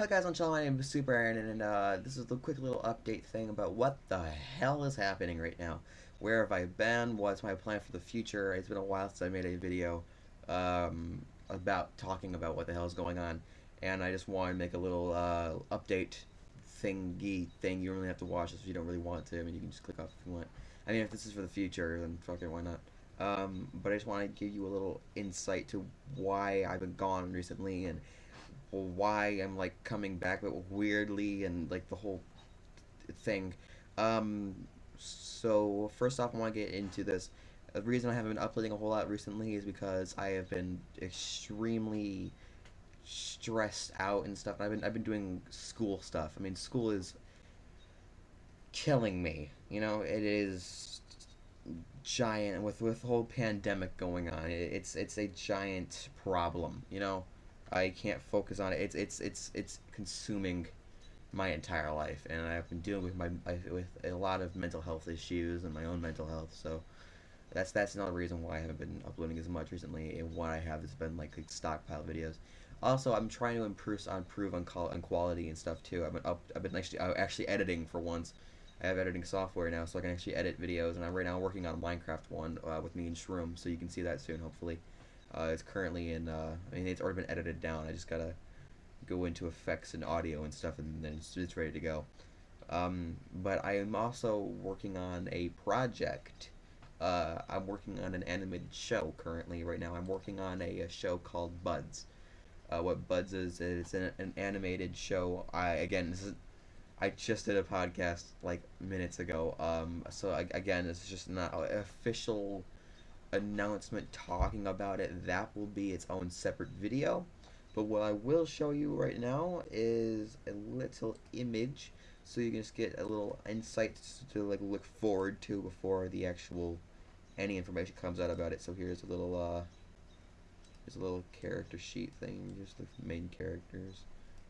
Hi guys on channel, my name is Super Aaron, and uh, this is the quick little update thing about what the hell is happening right now. Where have I been? What's my plan for the future? It's been a while since I made a video um, about talking about what the hell is going on, and I just want to make a little uh, update thingy thing. You don't really have to watch this if you don't really want to. I mean, you can just click off if you want. I mean, if this is for the future, then fuck it, why not? Um, but I just want to give you a little insight to why I've been gone recently and why I'm like coming back, but weirdly and like the whole thing. Um, so first off, I want to get into this. The reason I haven't been uploading a whole lot recently is because I have been extremely stressed out and stuff. I've been I've been doing school stuff. I mean, school is killing me. You know, it is giant with with the whole pandemic going on. It, it's it's a giant problem. You know. I can't focus on it. It's it's it's it's consuming my entire life, and I've been dealing with my with a lot of mental health issues and my own mental health. So that's that's another reason why I haven't been uploading as much recently. And what I have has been like, like stockpile videos. Also, I'm trying to improve on improve on, on quality and stuff too. I've been up. I've been actually uh, actually editing for once. I have editing software now, so I can actually edit videos. And I'm right now working on Minecraft one uh, with me and Shroom, so you can see that soon, hopefully. Uh, it's currently in, uh, I mean, it's already been edited down. I just gotta go into effects and audio and stuff, and then it's, it's ready to go. Um, but I am also working on a project. Uh, I'm working on an animated show currently right now. I'm working on a, a show called Buds. Uh, what Buds is, it's an, an animated show. I again, this is I just did a podcast like minutes ago. Um, so I, again, is just not official announcement talking about it, that will be its own separate video. But what I will show you right now is a little image so you can just get a little insight to like look forward to before the actual any information comes out about it. So here's a little uh here's a little character sheet thing, just the main characters.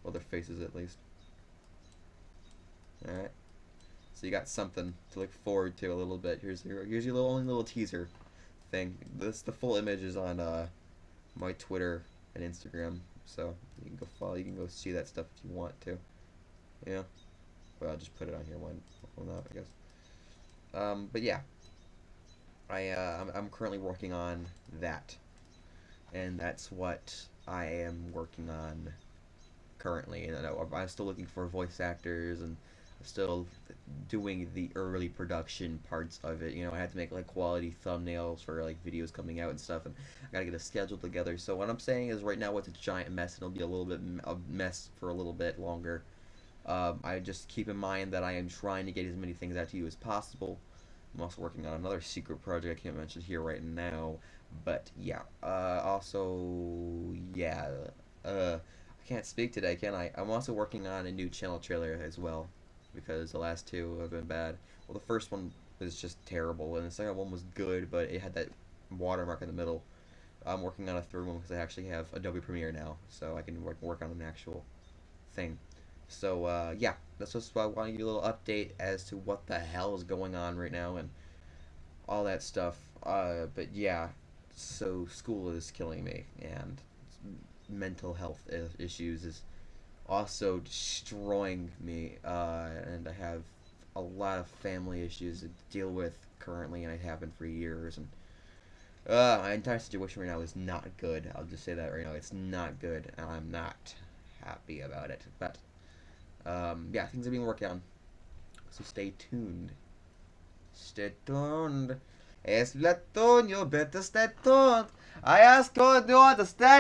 Well their faces at least. Alright. So you got something to look forward to a little bit. Here's your here's your little only little teaser thing. This the full image is on uh, my Twitter and Instagram, so you can go follow. You can go see that stuff if you want to. Yeah. Well, I'll just put it on here. Why, why not? I guess. Um, but yeah, I uh, I'm, I'm currently working on that, and that's what I am working on currently. And I'm still looking for voice actors and still doing the early production parts of it. You know, I had to make like quality thumbnails for like videos coming out and stuff, and I gotta get a schedule together. So what I'm saying is, right now it's a giant mess, and it'll be a little bit a mess for a little bit longer. Um, I just keep in mind that I am trying to get as many things out to you as possible. I'm also working on another secret project I can't mention here right now, but yeah. Uh, also, yeah. Uh, I can't speak today, can I? I'm also working on a new channel trailer as well because the last two have been bad. Well, the first one was just terrible, and the second one was good, but it had that watermark in the middle. I'm working on a third one because I actually have Adobe Premiere now, so I can work, work on an actual thing. So, uh, yeah, that's just why I want to give you a little update as to what the hell is going on right now and all that stuff. Uh, but yeah, so school is killing me, and mental health issues is also destroying me, uh, and I have a lot of family issues to deal with currently, and I have been for years, and uh, my entire situation right now is not good. I'll just say that right now. It's not good, and I'm not happy about it. But, um, yeah, things are being worked on. So stay tuned. Stay tuned. Es Splatoon, you better stay tuned. I ask you to stay